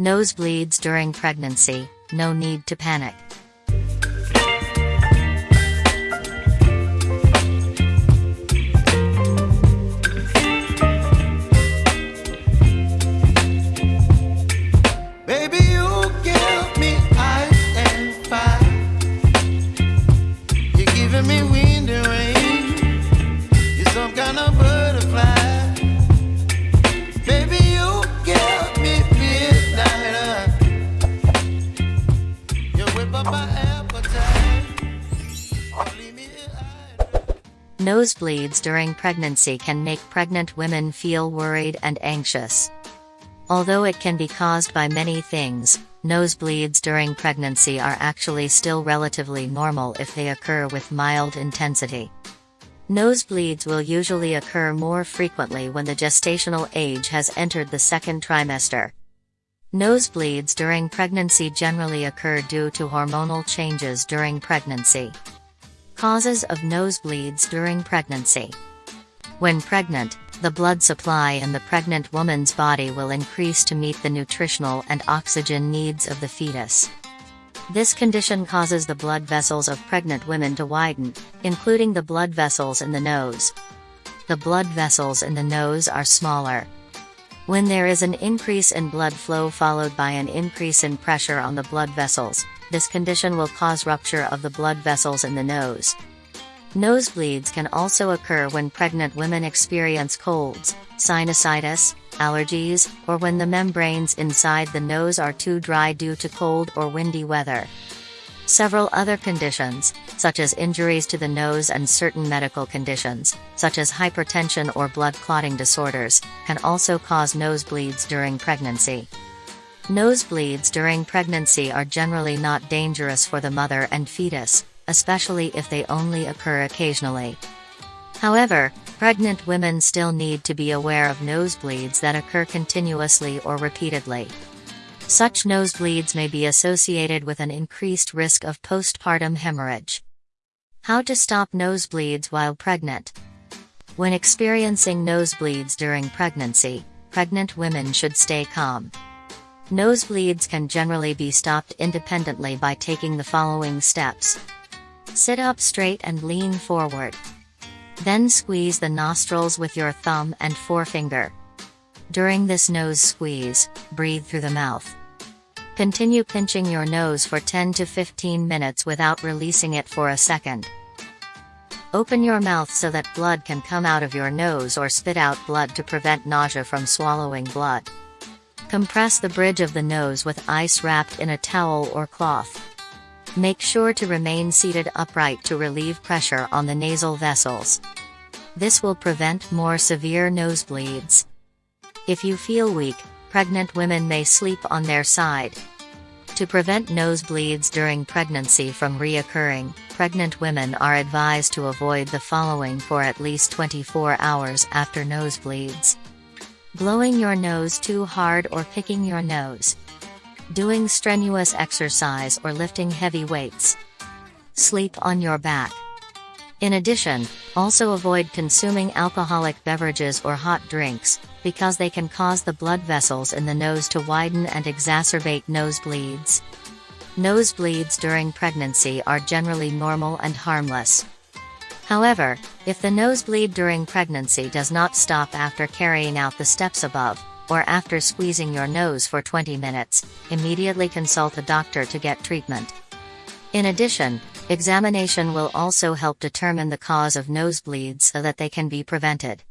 Nosebleeds during pregnancy, no need to panic. Nosebleeds during pregnancy can make pregnant women feel worried and anxious. Although it can be caused by many things, nosebleeds during pregnancy are actually still relatively normal if they occur with mild intensity. Nosebleeds will usually occur more frequently when the gestational age has entered the second trimester. Nosebleeds during pregnancy generally occur due to hormonal changes during pregnancy. Causes of nosebleeds during pregnancy. When pregnant, the blood supply in the pregnant woman's body will increase to meet the nutritional and oxygen needs of the fetus. This condition causes the blood vessels of pregnant women to widen, including the blood vessels in the nose. The blood vessels in the nose are smaller. When there is an increase in blood flow followed by an increase in pressure on the blood vessels, this condition will cause rupture of the blood vessels in the nose. Nosebleeds can also occur when pregnant women experience colds, sinusitis, allergies, or when the membranes inside the nose are too dry due to cold or windy weather. Several other conditions, such as injuries to the nose and certain medical conditions, such as hypertension or blood clotting disorders, can also cause nosebleeds during pregnancy. Nosebleeds during pregnancy are generally not dangerous for the mother and fetus, especially if they only occur occasionally. However, pregnant women still need to be aware of nosebleeds that occur continuously or repeatedly. Such nosebleeds may be associated with an increased risk of postpartum hemorrhage. How to stop nosebleeds while pregnant? When experiencing nosebleeds during pregnancy, pregnant women should stay calm. Nosebleeds can generally be stopped independently by taking the following steps. Sit up straight and lean forward. Then squeeze the nostrils with your thumb and forefinger. During this nose squeeze, breathe through the mouth. Continue pinching your nose for 10 to 15 minutes without releasing it for a second. Open your mouth so that blood can come out of your nose or spit out blood to prevent nausea from swallowing blood. Compress the bridge of the nose with ice wrapped in a towel or cloth. Make sure to remain seated upright to relieve pressure on the nasal vessels. This will prevent more severe nosebleeds. If you feel weak, pregnant women may sleep on their side. To prevent nosebleeds during pregnancy from reoccurring, pregnant women are advised to avoid the following for at least 24 hours after nosebleeds. Blowing your nose too hard or picking your nose. Doing strenuous exercise or lifting heavy weights. Sleep on your back. In addition, also avoid consuming alcoholic beverages or hot drinks, because they can cause the blood vessels in the nose to widen and exacerbate nosebleeds. Nosebleeds during pregnancy are generally normal and harmless. However, if the nosebleed during pregnancy does not stop after carrying out the steps above, or after squeezing your nose for 20 minutes, immediately consult a doctor to get treatment. In addition, examination will also help determine the cause of nosebleeds so that they can be prevented.